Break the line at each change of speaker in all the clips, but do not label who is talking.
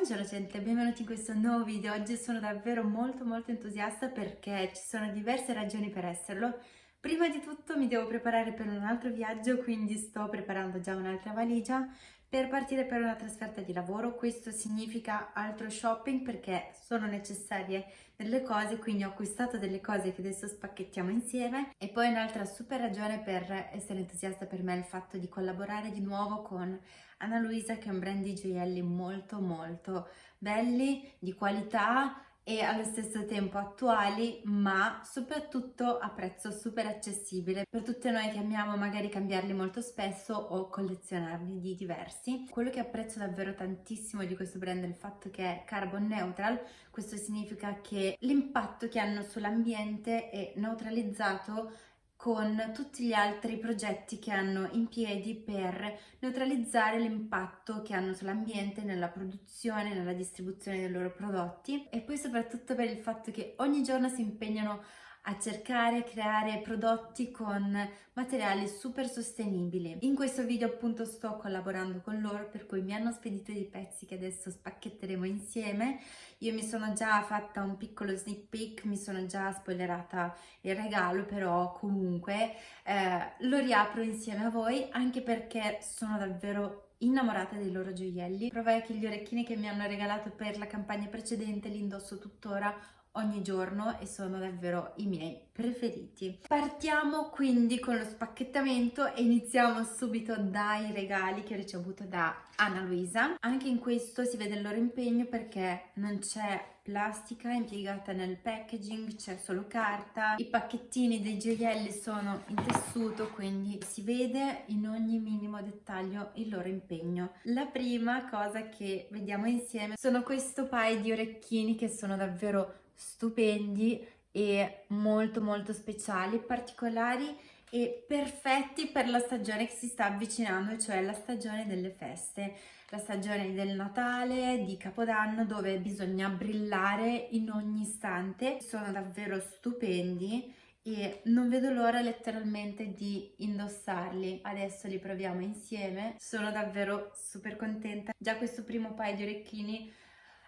Buongiorno gente, benvenuti in questo nuovo video. Oggi sono davvero molto molto entusiasta perché ci sono diverse ragioni per esserlo. Prima di tutto mi devo preparare per un altro viaggio, quindi sto preparando già un'altra valigia per partire per una trasferta di lavoro. Questo significa altro shopping perché sono necessarie delle cose, quindi ho acquistato delle cose che adesso spacchettiamo insieme. E poi un'altra super ragione per essere entusiasta per me è il fatto di collaborare di nuovo con Anna Luisa che è un brand di gioielli molto molto belli, di qualità e allo stesso tempo attuali ma soprattutto a prezzo super accessibile per tutte noi che amiamo magari cambiarli molto spesso o collezionarli di diversi. Quello che apprezzo davvero tantissimo di questo brand è il fatto che è carbon neutral, questo significa che l'impatto che hanno sull'ambiente è neutralizzato con tutti gli altri progetti che hanno in piedi per neutralizzare l'impatto che hanno sull'ambiente, nella produzione, nella distribuzione dei loro prodotti e poi soprattutto per il fatto che ogni giorno si impegnano a cercare e creare prodotti con materiali super sostenibili. In questo video appunto sto collaborando con loro per cui mi hanno spedito dei pezzi che adesso spacchetteremo insieme. Io mi sono già fatta un piccolo sneak peek, mi sono già spoilerata il regalo però comunque eh, lo riapro insieme a voi anche perché sono davvero innamorata dei loro gioielli. Provai che gli orecchini che mi hanno regalato per la campagna precedente li indosso tuttora ogni giorno e sono davvero i miei preferiti. Partiamo quindi con lo spacchettamento e iniziamo subito dai regali che ho ricevuto da Anna Luisa. Anche in questo si vede il loro impegno perché non c'è plastica impiegata nel packaging, c'è solo carta. I pacchettini dei gioielli sono in tessuto, quindi si vede in ogni minimo dettaglio il loro impegno. La prima cosa che vediamo insieme sono questo paio di orecchini che sono davvero stupendi e molto molto speciali, particolari e perfetti per la stagione che si sta avvicinando, cioè la stagione delle feste, la stagione del Natale, di Capodanno, dove bisogna brillare in ogni istante. Sono davvero stupendi e non vedo l'ora letteralmente di indossarli. Adesso li proviamo insieme. Sono davvero super contenta. Già questo primo paio di orecchini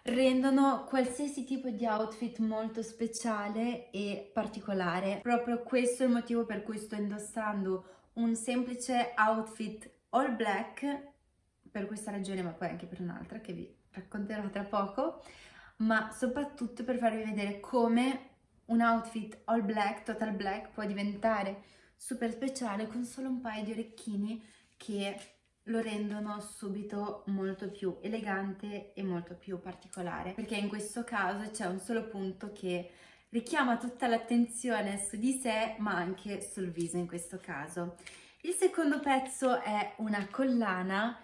rendono qualsiasi tipo di outfit molto speciale e particolare. Proprio questo è il motivo per cui sto indossando un semplice outfit all black, per questa ragione ma poi anche per un'altra che vi racconterò tra poco, ma soprattutto per farvi vedere come un outfit all black, total black, può diventare super speciale con solo un paio di orecchini che lo rendono subito molto più elegante e molto più particolare perché in questo caso c'è un solo punto che richiama tutta l'attenzione su di sé ma anche sul viso in questo caso. Il secondo pezzo è una collana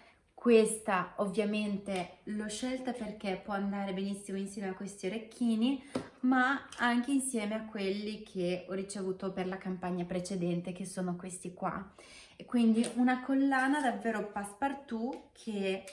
questa ovviamente l'ho scelta perché può andare benissimo insieme a questi orecchini, ma anche insieme a quelli che ho ricevuto per la campagna precedente, che sono questi qua. E quindi una collana davvero passepartout che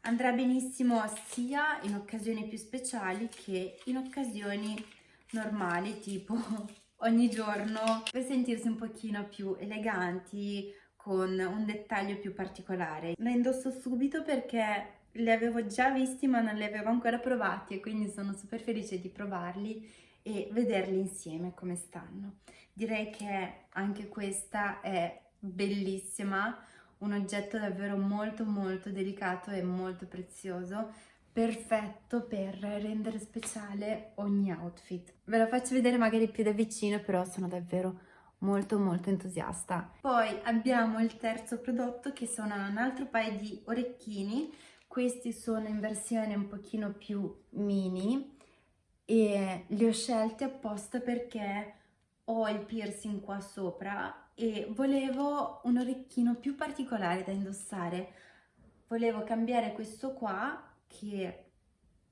andrà benissimo sia in occasioni più speciali che in occasioni normali, tipo ogni giorno, per sentirsi un pochino più eleganti, con un dettaglio più particolare. La indosso subito perché li avevo già visti ma non li avevo ancora provati e quindi sono super felice di provarli e vederli insieme come stanno. Direi che anche questa è bellissima, un oggetto davvero molto molto delicato e molto prezioso, perfetto per rendere speciale ogni outfit. Ve lo faccio vedere magari più da vicino però sono davvero molto molto entusiasta. Poi abbiamo il terzo prodotto che sono un altro paio di orecchini, questi sono in versione un pochino più mini e li ho scelti apposta perché ho il piercing qua sopra e volevo un orecchino più particolare da indossare. Volevo cambiare questo qua che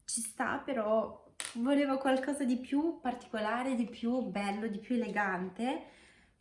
ci sta però volevo qualcosa di più particolare, di più bello, di più elegante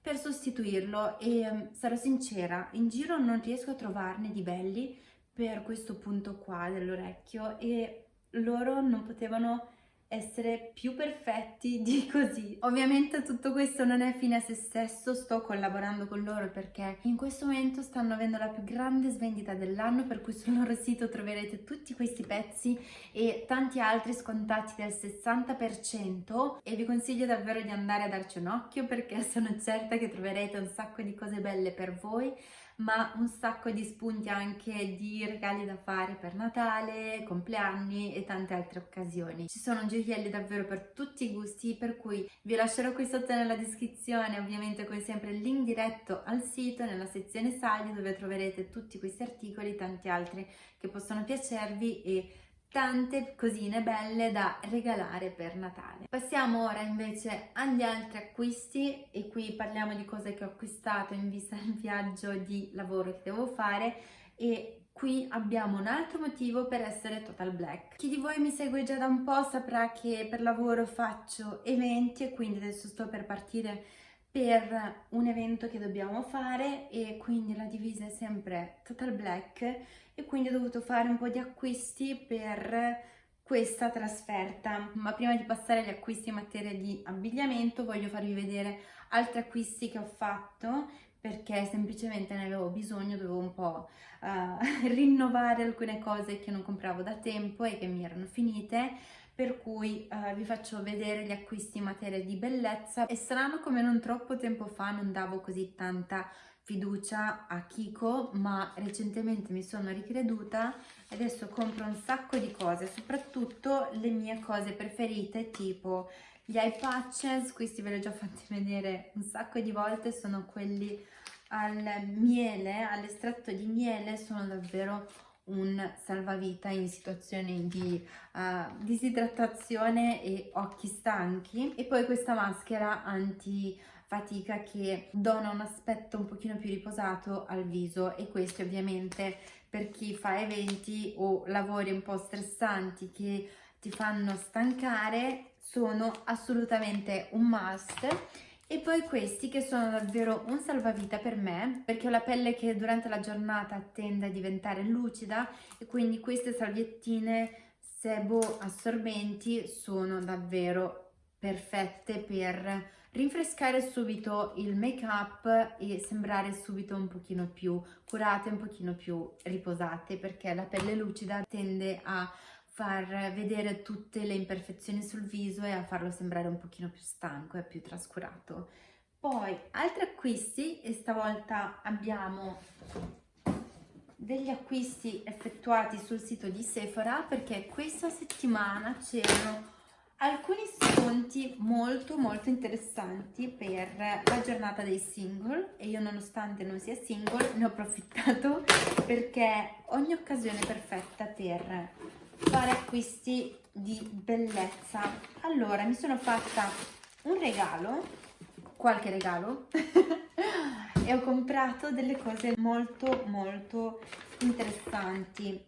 per sostituirlo e mm, sarò sincera, in giro non riesco a trovarne di belli per questo punto qua dell'orecchio e loro non potevano essere più perfetti di così. Ovviamente tutto questo non è fine a se stesso, sto collaborando con loro perché in questo momento stanno avendo la più grande svendita dell'anno per cui sul loro sito troverete tutti questi pezzi e tanti altri scontati del 60% e vi consiglio davvero di andare a darci un occhio perché sono certa che troverete un sacco di cose belle per voi ma un sacco di spunti anche di regali da fare per Natale, compleanni e tante altre occasioni. Ci sono gioielli davvero per tutti i gusti, per cui vi lascerò qui sotto nella descrizione, ovviamente come sempre il link diretto al sito, nella sezione saldi dove troverete tutti questi articoli e tanti altri che possono piacervi e tante cosine belle da regalare per Natale. Passiamo ora invece agli altri acquisti e qui parliamo di cose che ho acquistato in vista del viaggio di lavoro che devo fare e qui abbiamo un altro motivo per essere total black. Chi di voi mi segue già da un po' saprà che per lavoro faccio eventi e quindi adesso sto per partire per un evento che dobbiamo fare e quindi la divisa è sempre total black e quindi ho dovuto fare un po' di acquisti per questa trasferta. Ma prima di passare agli acquisti in materia di abbigliamento voglio farvi vedere altri acquisti che ho fatto perché semplicemente ne avevo bisogno, dovevo un po' uh, rinnovare alcune cose che non compravo da tempo e che mi erano finite per cui uh, vi faccio vedere gli acquisti in materia di bellezza. È strano come non troppo tempo fa non davo così tanta fiducia a Kiko, ma recentemente mi sono ricreduta e adesso compro un sacco di cose, soprattutto le mie cose preferite, tipo gli eye patches, questi ve li ho già fatti vedere un sacco di volte, sono quelli al miele, all'estratto di miele, sono davvero un salvavita in situazioni di uh, disidratazione e occhi stanchi. E poi questa maschera anti fatica che dona un aspetto un pochino più riposato al viso. E questo ovviamente per chi fa eventi o lavori un po' stressanti che ti fanno stancare sono assolutamente un must e poi questi che sono davvero un salvavita per me perché ho la pelle che durante la giornata tende a diventare lucida e quindi queste salviettine sebo assorbenti sono davvero perfette per rinfrescare subito il make up e sembrare subito un pochino più curate, un pochino più riposate perché la pelle lucida tende a far vedere tutte le imperfezioni sul viso e a farlo sembrare un pochino più stanco e più trascurato. Poi altri acquisti e stavolta abbiamo degli acquisti effettuati sul sito di Sephora perché questa settimana c'erano alcuni sconti molto molto interessanti per la giornata dei single e io nonostante non sia single ne ho approfittato perché ogni occasione è perfetta per fare acquisti di bellezza. Allora mi sono fatta un regalo qualche regalo e ho comprato delle cose molto molto interessanti.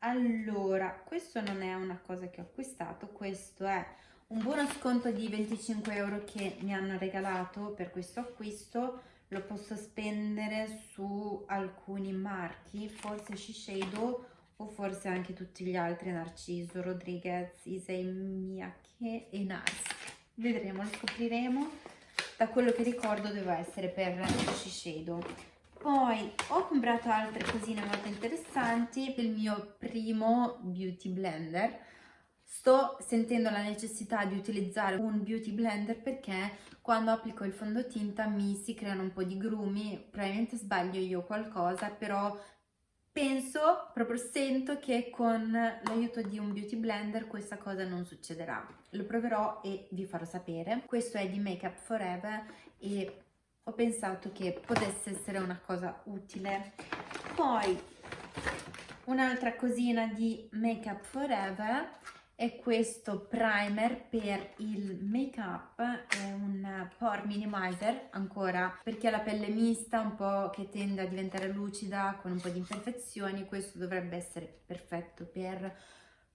Allora questo non è una cosa che ho acquistato questo è un buono sconto di 25 euro che mi hanno regalato per questo acquisto. Lo posso spendere su alcuni marchi forse Shiseido o forse anche tutti gli altri, Narciso, Rodriguez, Issei Miyake e Nars. Vedremo, lo scopriremo. Da quello che ricordo doveva essere per Shiseido. Poi ho comprato altre cosine molto interessanti per il mio primo beauty blender. Sto sentendo la necessità di utilizzare un beauty blender perché quando applico il fondotinta mi si creano un po' di grumi, probabilmente sbaglio io qualcosa, però penso, proprio sento che con l'aiuto di un beauty blender questa cosa non succederà. Lo proverò e vi farò sapere. Questo è di Make Up Forever e ho pensato che potesse essere una cosa utile. Poi un'altra cosina di Make Up Forever è questo primer per il make up è un pore minimizer ancora per chi ha la pelle mista un po' che tende a diventare lucida con un po' di imperfezioni questo dovrebbe essere perfetto per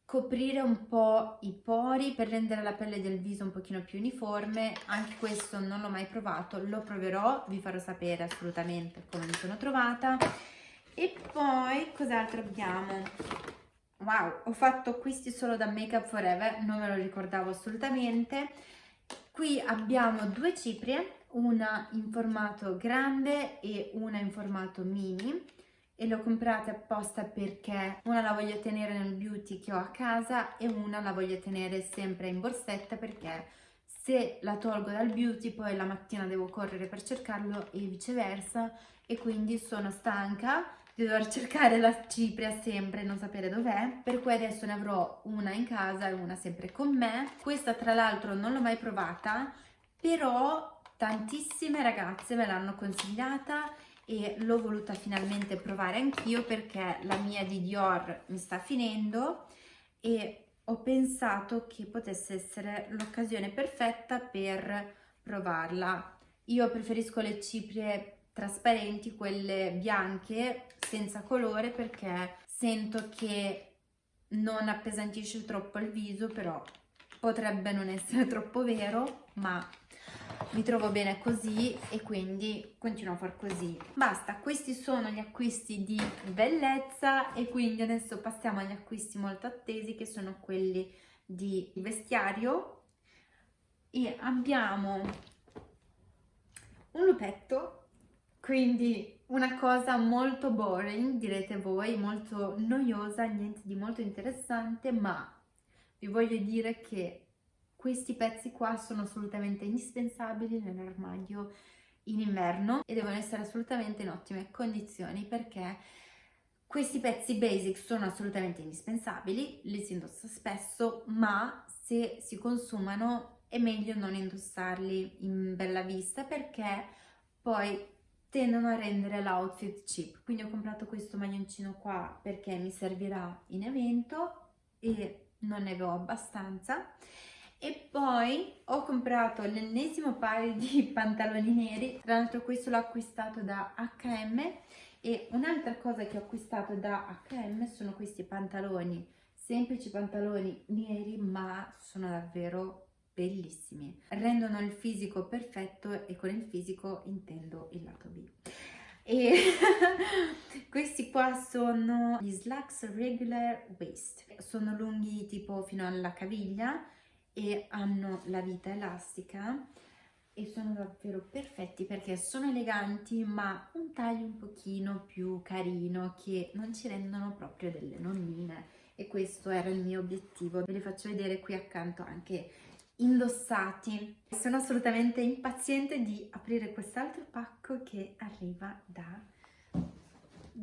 coprire un po' i pori per rendere la pelle del viso un pochino più uniforme. Anche questo non l'ho mai provato lo proverò vi farò sapere assolutamente come mi sono trovata. E poi cos'altro abbiamo wow ho fatto acquisti solo da Make Up Forever non me lo ricordavo assolutamente. Qui abbiamo due ciprie una in formato grande e una in formato mini e le ho comprate apposta perché una la voglio tenere nel beauty che ho a casa e una la voglio tenere sempre in borsetta perché se la tolgo dal beauty poi la mattina devo correre per cercarlo e viceversa e quindi sono stanca di dover cercare la cipria sempre e non sapere dov'è per cui adesso ne avrò una in casa e una sempre con me questa tra l'altro non l'ho mai provata però tantissime ragazze me l'hanno consigliata e l'ho voluta finalmente provare anch'io perché la mia di Dior mi sta finendo e ho pensato che potesse essere l'occasione perfetta per provarla. Io preferisco le ciprie trasparenti, quelle bianche senza colore perché sento che non appesantisce troppo il viso però potrebbe non essere troppo vero ma mi trovo bene così e quindi continuo a far così. Basta questi sono gli acquisti di bellezza e quindi adesso passiamo agli acquisti molto attesi che sono quelli di vestiario. E abbiamo un lupetto quindi una cosa molto boring direte voi molto noiosa niente di molto interessante ma vi voglio dire che questi pezzi qua sono assolutamente indispensabili nell'armadio in inverno e devono essere assolutamente in ottime condizioni perché questi pezzi basic sono assolutamente indispensabili, li si indossa spesso, ma se si consumano è meglio non indossarli in bella vista perché poi tendono a rendere l'outfit cheap. Quindi ho comprato questo maglioncino qua perché mi servirà in evento e non ne avevo abbastanza. E poi ho comprato l'ennesimo paio di pantaloni neri. Tra l'altro questo l'ho acquistato da H&M e un'altra cosa che ho acquistato da H&M sono questi pantaloni. Semplici pantaloni neri ma sono davvero bellissimi. Rendono il fisico perfetto e con il fisico intendo il lato B. E questi qua sono gli slacks regular waist. Sono lunghi tipo fino alla caviglia e hanno la vita elastica e sono davvero perfetti perché sono eleganti ma un taglio un pochino più carino che non ci rendono proprio delle nonnine. E questo era il mio obiettivo. Ve li faccio vedere qui accanto anche indossati sono assolutamente impaziente di aprire quest'altro pacco che arriva da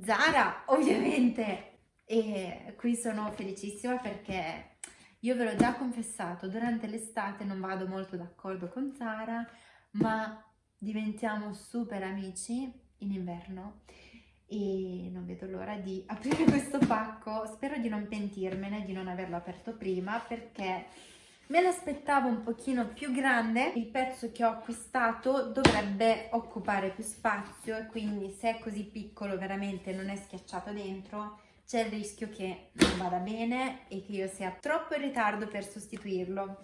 Zara ovviamente e qui sono felicissima perché io ve l'ho già confessato, durante l'estate non vado molto d'accordo con Sara, ma diventiamo super amici in inverno e non vedo l'ora di aprire questo pacco. Spero di non pentirmene, di non averlo aperto prima, perché me l'aspettavo un pochino più grande. Il pezzo che ho acquistato dovrebbe occupare più spazio e quindi se è così piccolo veramente non è schiacciato dentro c'è il rischio che non vada bene e che io sia troppo in ritardo per sostituirlo.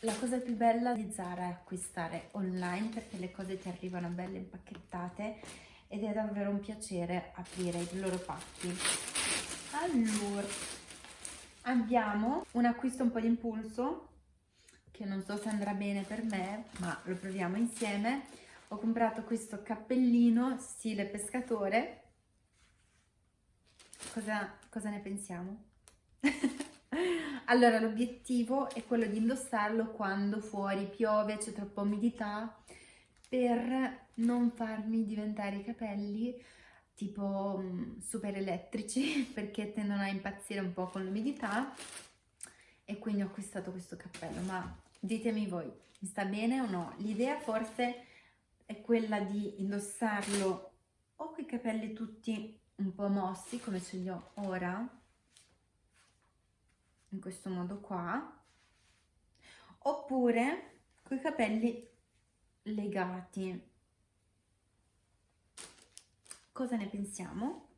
La cosa più bella di Zara è acquistare online perché le cose ti arrivano belle impacchettate ed è davvero un piacere aprire i loro pacchi. Allora, abbiamo un acquisto un po' di impulso che non so se andrà bene per me, ma lo proviamo insieme. Ho comprato questo cappellino stile pescatore Cosa, cosa ne pensiamo? allora, l'obiettivo è quello di indossarlo quando fuori piove, c'è troppa umidità, per non farmi diventare i capelli tipo mm, super elettrici perché tendono a impazzire un po' con l'umidità. E quindi ho acquistato questo cappello ma ditemi voi mi sta bene o no? L'idea forse è quella di indossarlo o con capelli tutti un po' mossi come ce li ho ora in questo modo qua oppure con i capelli legati cosa ne pensiamo?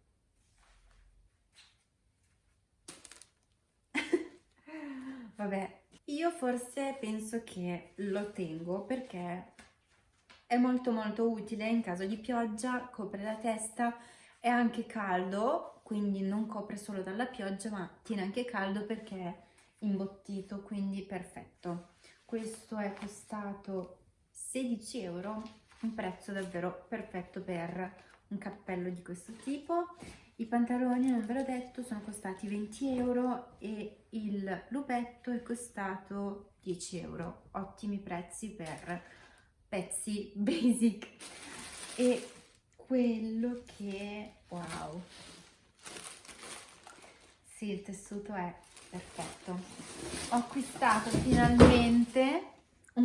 vabbè io forse penso che lo tengo perché è molto molto utile in caso di pioggia copre la testa è anche caldo quindi non copre solo dalla pioggia ma tiene anche caldo perché è imbottito, quindi perfetto. Questo è costato 16 euro, un prezzo davvero perfetto per un cappello di questo tipo. I pantaloni, non ve l'ho detto, sono costati 20 euro e il lupetto è costato 10 euro. Ottimi prezzi per pezzi basic. E quello che... wow! Sì, il tessuto è perfetto. Ho acquistato finalmente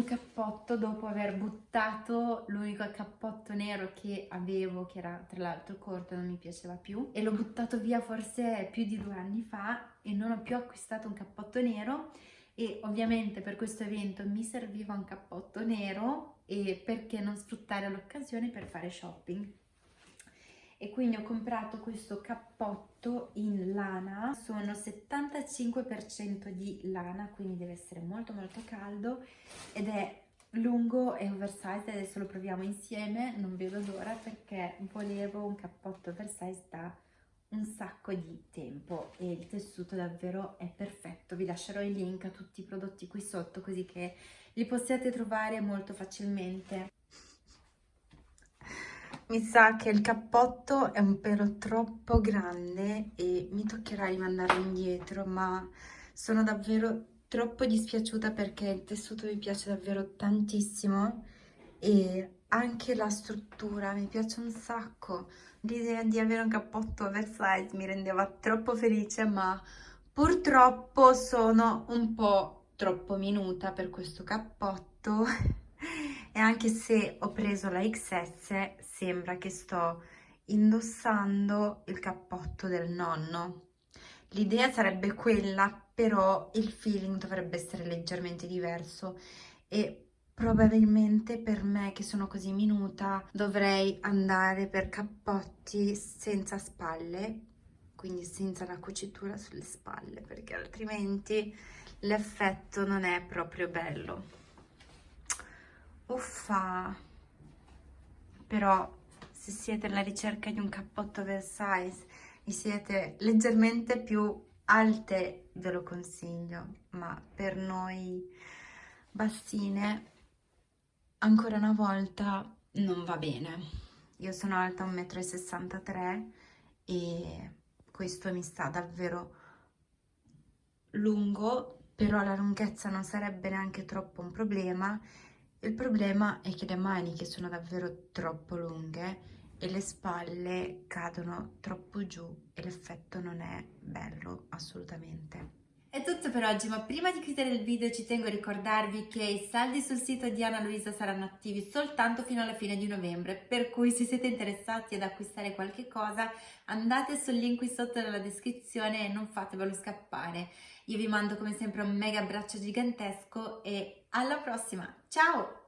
cappotto dopo aver buttato l'unico cappotto nero che avevo, che era tra l'altro corto e non mi piaceva più, e l'ho buttato via forse più di due anni fa e non ho più acquistato un cappotto nero e ovviamente per questo evento mi serviva un cappotto nero e perché non sfruttare l'occasione per fare shopping e quindi ho comprato questo cappotto in lana. Sono 75% di lana quindi deve essere molto molto caldo. Ed è lungo e oversize adesso lo proviamo insieme. Non vedo l'ora perché volevo un cappotto oversize da un sacco di tempo. E il tessuto davvero è perfetto. Vi lascerò il link a tutti i prodotti qui sotto così che li possiate trovare molto facilmente mi sa che il cappotto è un pelo troppo grande e mi toccherà rimandarlo indietro, ma sono davvero troppo dispiaciuta perché il tessuto mi piace davvero tantissimo e anche la struttura mi piace un sacco. L'idea di avere un cappotto oversize mi rendeva troppo felice, ma purtroppo sono un po' troppo minuta per questo cappotto e anche se ho preso la XS sembra che sto indossando il cappotto del nonno. L'idea sarebbe quella, però il feeling dovrebbe essere leggermente diverso e probabilmente per me che sono così minuta dovrei andare per cappotti senza spalle, quindi senza la cucitura sulle spalle, perché altrimenti l'effetto non è proprio bello uffa. Però se siete alla ricerca di un cappotto oversize e siete leggermente più alte ve lo consiglio. Ma per noi bassine ancora una volta non va bene. Io sono alta 1,63 m e questo mi sta davvero lungo però la lunghezza non sarebbe neanche troppo un problema il problema è che le maniche sono davvero troppo lunghe e le spalle cadono troppo giù e l'effetto non è bello assolutamente. È tutto per oggi, ma prima di chiudere il video ci tengo a ricordarvi che i saldi sul sito di Anna Luisa saranno attivi soltanto fino alla fine di novembre, per cui se siete interessati ad acquistare qualche cosa andate sul link qui sotto nella descrizione e non fatevelo scappare. Io vi mando come sempre un mega abbraccio gigantesco e alla prossima, 加我。